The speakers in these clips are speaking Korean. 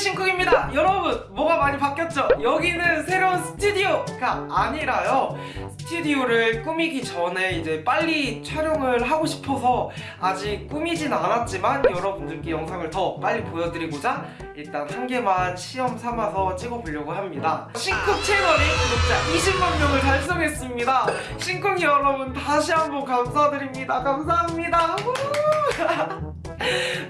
신쿡입니다. 여러분 뭐가 많이 바뀌었죠? 여기는 새로운 스튜디오가 아니라요. 스튜디오를 꾸미기 전에 이제 빨리 촬영을 하고 싶어서 아직 꾸미진 않았지만 여러분들께 영상을 더 빨리 보여드리고자 일단 한 개만 시험 삼아서 찍어보려고 합니다. 신쿡 채널이 구독자 20만 명을 달성했습니다. 신쿡 여러분 다시 한번 감사드립니다. 감사합니다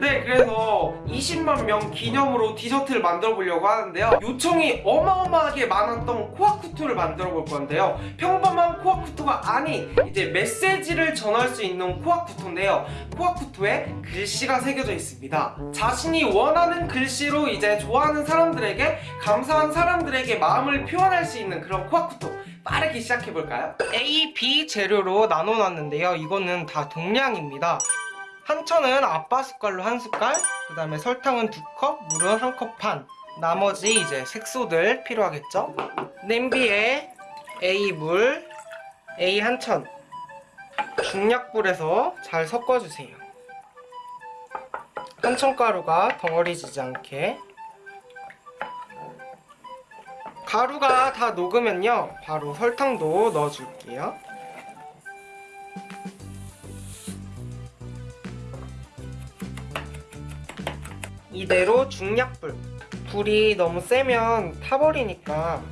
네 그래서 20만 명 기념으로 디저트를 만들어 보려고 하는데요. 요청이 어마어마하게 많았던 코아쿠토를 만들어 볼 건데요. 평범한 코아쿠토가 아닌 이제 메시지를 전할 수 있는 코아쿠토인데요. 코아쿠토에 글씨가 새겨져 있습니다. 자신이 원하는 글씨로 이제 좋아하는 사람들에게 감사한 사람들에게 마음을 표현할 수 있는 그런 코아쿠토 빠르게 시작해볼까요? A, B 재료로 나눠놨는데요. 이거는 다 동량입니다 한천은 아빠 숟갈로 한 숟갈 그 다음에 설탕은 두 컵, 물은 한 컵 반. 나머지 이제 색소들 필요하겠죠? 냄비에 A 물, A 한천. 중약불에서 잘 섞어주세요. 한천가루가 덩어리지지 않게. 가루가 다 녹으면요 바로 설탕도 넣어줄게요 이대로 중약불. 불이 너무 세면 타버리니까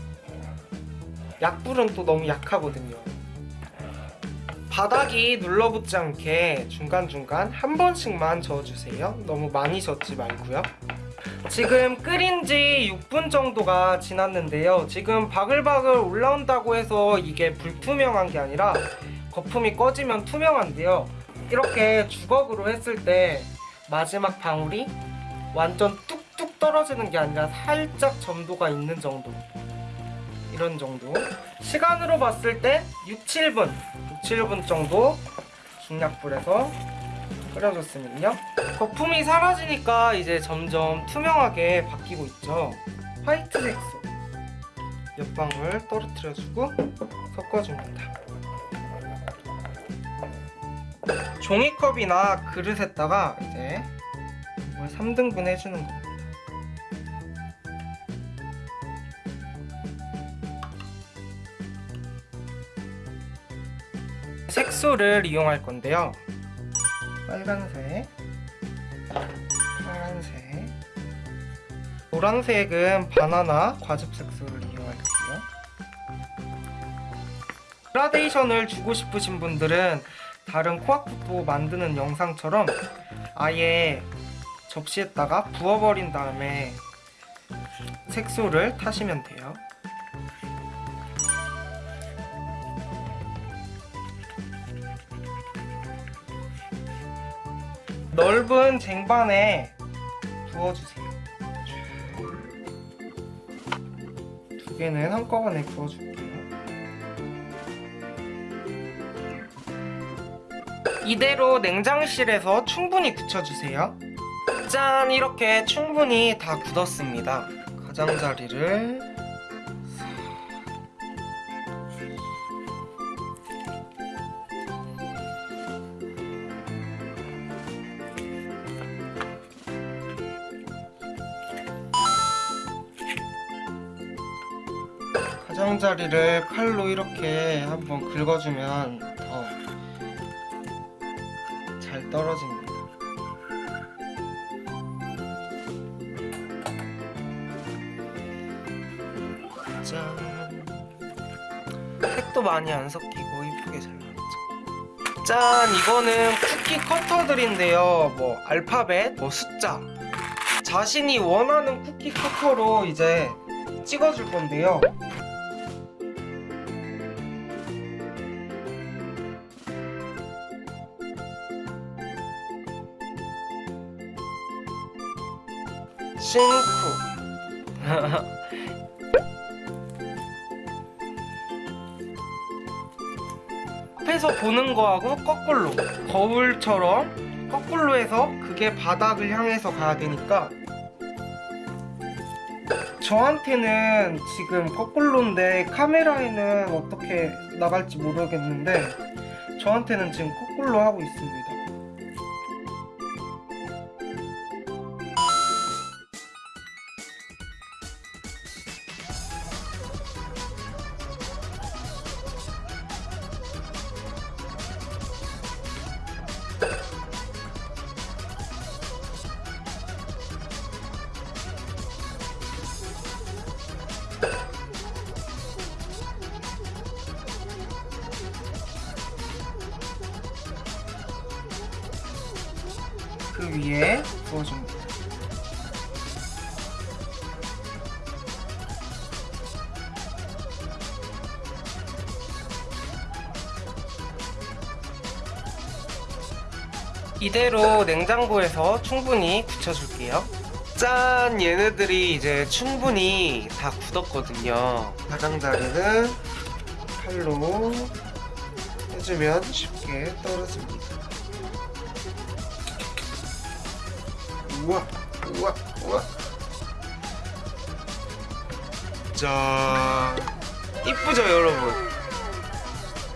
약불은 또 너무 약하거든요. 바닥이 눌러붙지 않게 중간중간 한 번씩만 저어주세요. 너무 많이 젓지 말고요. 지금 끓인 지 6분 정도가 지났는데요. 지금 바글바글 올라온다고 해서 이게 불투명한 게 아니라 거품이 꺼지면 투명한데요. 이렇게 주걱으로 했을 때 마지막 방울이 완전 뚝뚝 떨어지는 게 아니라 살짝 점도가 있는 정도. 이런 정도. 시간으로 봤을 때 6, 7분. 6, 7분 정도 중약불에서 끓여줬으면요. 거품이 사라지니까 이제 점점 투명하게 바뀌고 있죠. 화이트 색소. 몇 방울 떨어뜨려주고 섞어줍니다. 종이컵이나 그릇에다가 이제 이걸 3등분 해주는 겁니다. 색소를 이용할 건데요. 빨간색, 파란색, 노란색은 바나나 과즙 색소를 이용할게요. 그라데이션을 주고 싶으신 분들은 다른 코아쿠토 만드는 영상처럼 아예 접시에다가 부어버린 다음에 색소를 타시면 돼요. 넓은 쟁반에 부어주세요. 두 개는 한꺼번에 부어줄게요. 이대로 냉장실에서 충분히 굳혀주세요 짠! 이렇게 충분히 다 굳었습니다. 가장자리를 가장자리를 칼로 이렇게 한번 긁어주면 더 잘 떨어집니다. 색도 많이 안 섞이고 이쁘게 잘 나왔죠. 짠! 이거는 쿠키 커터들인데요. 뭐 알파벳, 뭐 숫자. 자신이 원하는 쿠키 커터로 이제 찍어줄 건데요. 신쿠 앞에서 보는 거하고 거꾸로 거울처럼 거꾸로 해서 그게 바닥을 향해서 가야 되니까 저한테는 지금 거꾸로인데 카메라에는 어떻게 나갈지 모르겠는데 저한테는 지금 거꾸로 하고 있습니다 그 위에 부어줍니다. 이대로 냉장고에서 충분히 굳혀줄게요. 짠! 얘네들이 이제 충분히 다 굳었거든요. 가장자리는 칼로 해주면 쉽게 떨어집니다. 우와, 우와, 우와. 짠! 이쁘죠, 여러분?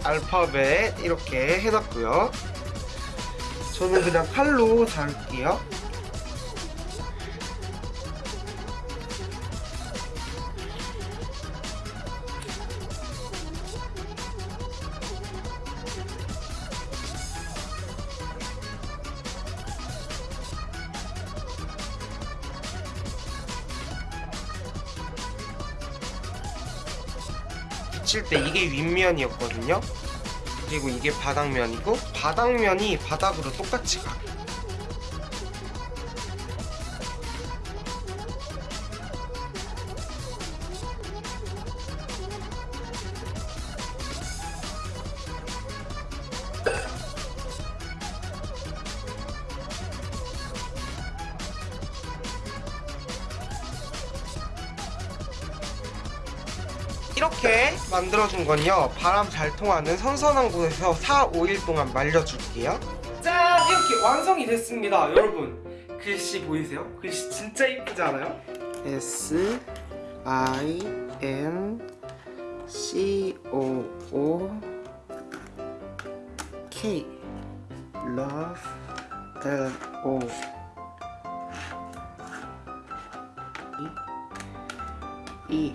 알파벳 이렇게 해놨고요. 저는 그냥 칼로 자를게요. 붙일 때 이게 윗면이었거든요. 그리고 이게 바닥면이고 바닥면이 바닥으로 똑같이 가. 이렇게 만들어준 건요 바람 잘 통하는 선선한 곳에서 4, 5일 동안 말려줄게요 짠! 이렇게 완성이 됐습니다 여러분 글씨 보이세요? 글씨 진짜 이쁘지 않아요? S I N C O O K Love L O E E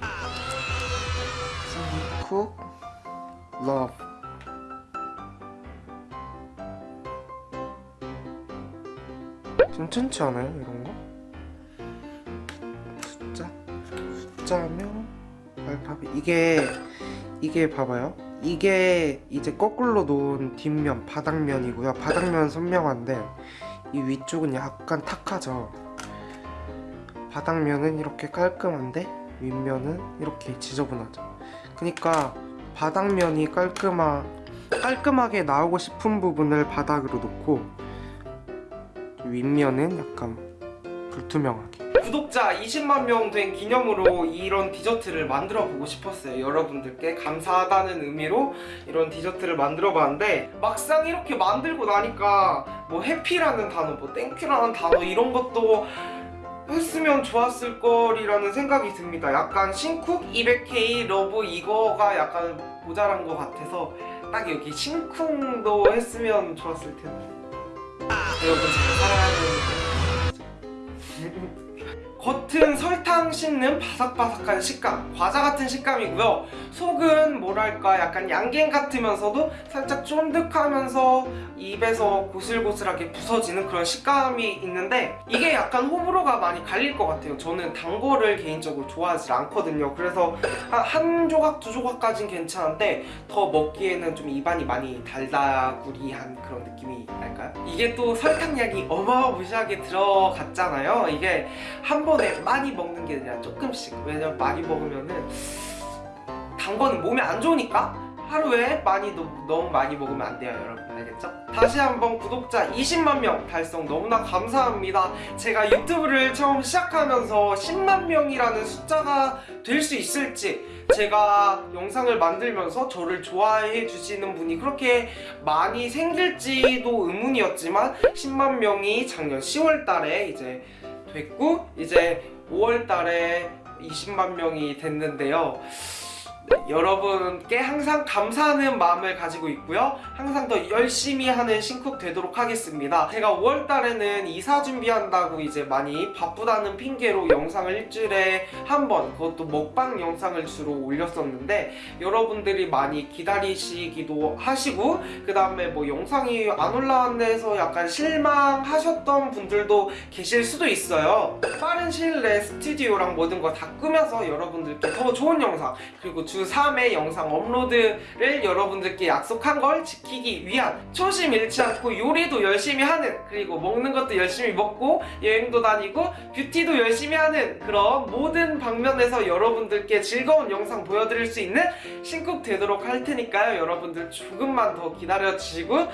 cook love. 괜찮지 않아요 이런 거? 숫자? 숫자면 알파벳. 이게 이게 봐봐요. 이게 이제 거꾸로 놓은 뒷면 바닥면이고요. 바닥면 선명한데 이 위쪽은 약간 탁하죠. 바닥면은 이렇게 깔끔한데 윗면은 이렇게 지저분하죠 그러니까 바닥면이 깔끔하, 깔끔하게 나오고 싶은 부분을 바닥으로 놓고 윗면은 약간 불투명하게. 구독자 20만 명 된 기념으로 이런 디저트를 만들어 보고 싶었어요. 여러분들께 감사하다는 의미로 이런 디저트를 만들어 봤는데 막상 이렇게 만들고 나니까 뭐 happy라는 단어 뭐 thank you라는 단어 이런 것도 했으면 좋았을 거리라는 생각이 듭니다. 약간 심쿵 200K love 이거가 약간 모자란 것 같아서 딱 여기 심쿵도 했으면 좋았을 텐데. 여러분 잘 살아야 되는데. 겉은 설탕 씹는 바삭바삭한 식감 과자 같은 식감이고요 속은 뭐랄까 약간 양갱 같으면서도 살짝 쫀득하면서 입에서 고슬고슬하게 부서지는 그런 식감이 있는데 이게 약간 호불호가 많이 갈릴 것 같아요. 저는 단 거를 개인적으로 좋아하지 않거든요. 그래서 한, 한 조각 두 조각까진 괜찮은데 더 먹기에는 좀 입안이 많이 달다구리한 그런 느낌이 날까요? 이게 또 설탕량이 어마무시하게 들어갔잖아요. 이게 한 번에 많이 먹는 게 아니라 조금씩. 왜냐면 많이 먹으면은 단 거는 몸에 안 좋으니까 하루에 많이 너, 너무 많이 먹으면 안 돼요 여러분 알겠죠? 다시 한번 구독자 20만 명 달성 너무나 감사합니다 제가 유튜브를 처음 시작하면서 10만 명이라는 숫자가 될 수 있을지 제가 영상을 만들면서 저를 좋아해 주시는 분이 그렇게 많이 생길지도 의문이었지만 10만 명이 작년 10월 달에 이제 됐고 이제 5월 달에 20만 명이 됐는데요. 네, 여러분께 항상 감사하는 마음을 가지고 있고요. 항상 더 열심히 하는 신쿡 되도록 하겠습니다. 제가 5월 달에는 이사 준비한다고 이제 많이 바쁘다는 핑계로 영상을 일주일에 한 번 그것도 먹방 영상을 주로 올렸었는데 여러분들이 많이 기다리시기도 하시고 그 다음에 뭐 영상이 안 올라왔네 해서 약간 실망하셨던 분들도 계실 수도 있어요. 빠른 시일 내에 스튜디오랑 모든 거 다 꾸며서 여러분들께 더 좋은 영상 그리고 주 3회 영상 업로드를 여러분들께 약속한 걸 지키기 위한 초심 잃지 않고 요리도 열심히 하는 그리고 먹는 것도 열심히 먹고 여행도 다니고 뷰티도 열심히 하는 그런 모든 방면에서 여러분들께 즐거운 영상 보여드릴 수 있는 신쿡 되도록 할 테니까요. 여러분들 조금만 더 기다려주시고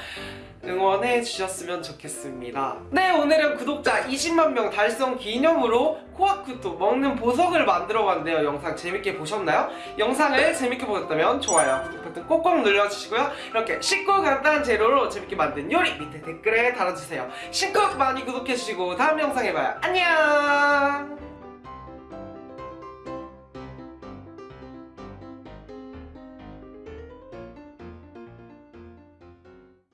응원해 주셨으면 좋겠습니다. 네, 오늘은 구독자 20만 명 달성 기념으로 코아쿠토 먹는 보석을 만들어 봤는데요. 영상 재밌게 보셨나요? 영상을 재밌게 보셨다면 좋아요, 구독 버튼 꼭꼭 눌러주시고요. 이렇게 쉽고 간단한 재료로 재밌게 만든 요리 밑에 댓글에 달아주세요. 신곡 많이 구독해주시고 다음 영상에 봐요. 안녕!